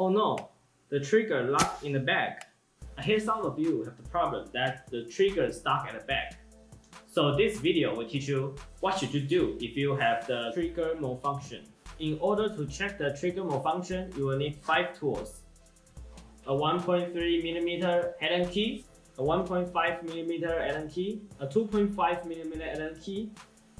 Oh no, the trigger locked in the back. I hear some of you have the problem that the trigger is stuck at the back. So this video will teach you what should you do if you have the trigger malfunction. In order to check the trigger malfunction, you will need 5 tools. A 1.3mm Allen key, a 1.5mm Allen key, a 2.5mm Allen key,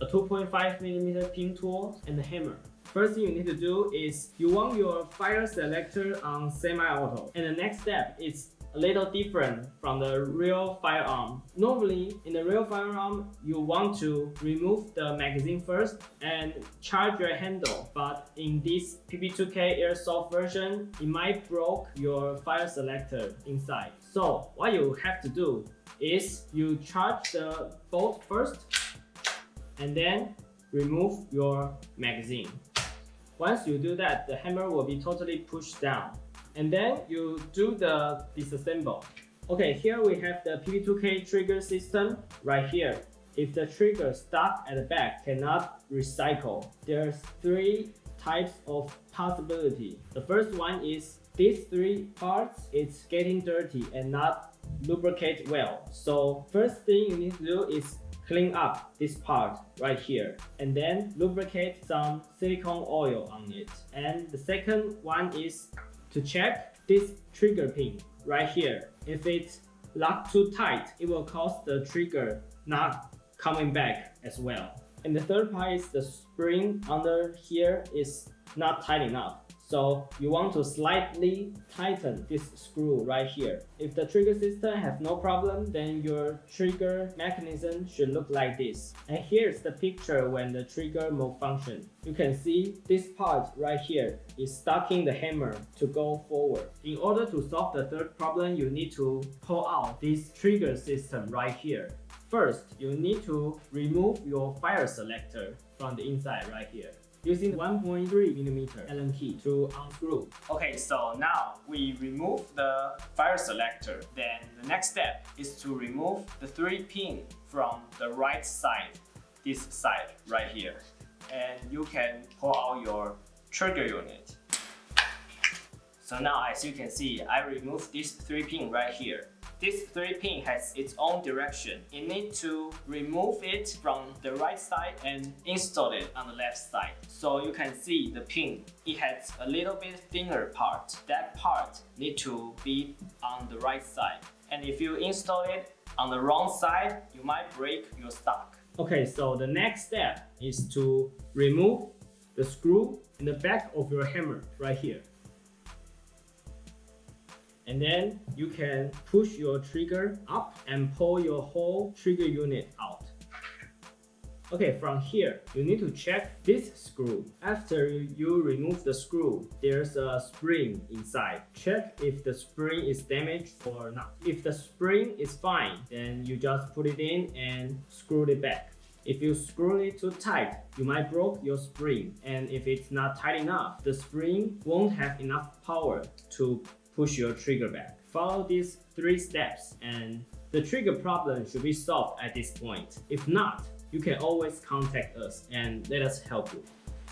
a 2.5mm pin tool, and a hammer. First thing you need to do is you want your fire selector on semi-auto. And the next step is a little different from the real firearm. Normally, in the real firearm, you want to remove the magazine first and charge your handle. But in this PP2K airsoft version, it might broke your fire selector inside. So what you have to do is you charge the bolt first and then remove your magazine. Once you do that, the hammer will be totally pushed down. And then you do the disassemble. Okay, here we have the PP2K trigger system right here. If the trigger stuck at the back cannot recycle, there's three types of possibility. The first one is these three parts, it's getting dirty and not lubricate well. So first thing you need to do is clean up this part right here and then lubricate some silicone oil on it. And the second one is to check this trigger pin right here. If it's locked too tight, it will cause the trigger not coming back as well. And the third part is the spring under here is not tight enough. So you want to slightly tighten this screw right here. If the trigger system has no problem, then your trigger mechanism should look like this. And here's the picture when the trigger malfunction. You can see this part right here is stocking the hammer to go forward. In order to solve the third problem, you need to pull out this trigger system right here. First, you need to remove your fire selector from the inside right here using 1.3mm Allen key to unscrew. Okay, so now we remove the fire selector. Then the next step is to remove the three pin from the right side, this side right here. And you can pull out your trigger unit. So now as you can see, I removed this three pin right here. This 3 pin has its own direction. You need to remove it from the right side and install it on the left side. So you can see the pin. It has a little bit thinner part. That part need to be on the right side. And if you install it on the wrong side, you might break your stock. Okay, so the next step is to remove the screw in the back of your hammer right here and then you can push your trigger up and pull your whole trigger unit out. Okay, from here, you need to check this screw. After you remove the screw, there's a spring inside. Check if the spring is damaged or not. If the spring is fine, then you just put it in and screw it back. If you screw it too tight, you might broke your spring. And if it's not tight enough, the spring won't have enough power to push your trigger back. Follow these three steps and the trigger problem should be solved at this point. If not, you can always contact us and let us help you.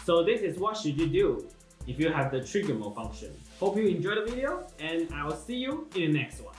So this is what should you do if you have the trigger malfunction. Hope you enjoyed the video and I will see you in the next one.